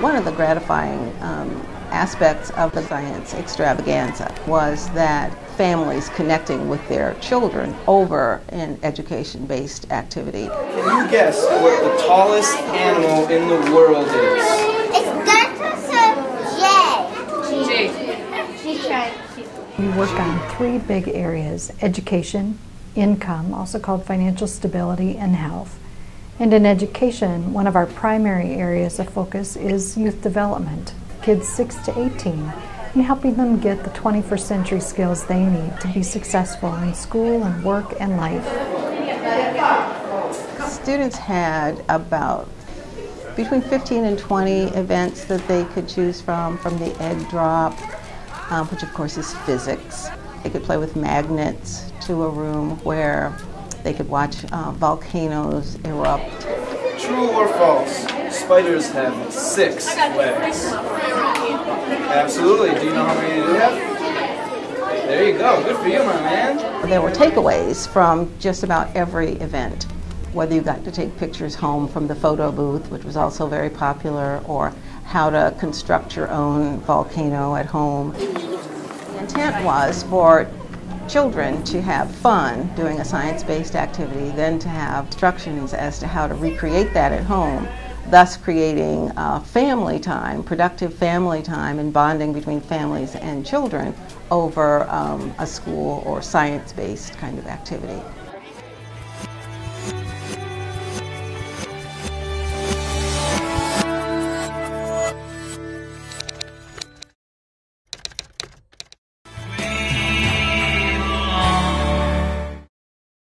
One of the gratifying um, aspects of the science extravaganza was that families connecting with their children over an education based activity. Can you guess what the tallest animal in the world is? It starts with a J. J. She's trying. We work on three big areas education, income, also called financial stability, and health. And in education, one of our primary areas of focus is youth development, kids 6 to 18, and helping them get the 21st century skills they need to be successful in school and work and life. Students had about between 15 and 20 events that they could choose from, from the egg drop, um, which of course is physics. They could play with magnets to a room where they could watch uh, volcanoes erupt. True or false? Spiders have six legs. Absolutely. Do you know how many they have? There you go. Good for you, my man. There were takeaways from just about every event, whether you got to take pictures home from the photo booth, which was also very popular, or how to construct your own volcano at home. The intent was for children to have fun doing a science-based activity, then to have instructions as to how to recreate that at home, thus creating uh, family time, productive family time and bonding between families and children over um, a school or science-based kind of activity.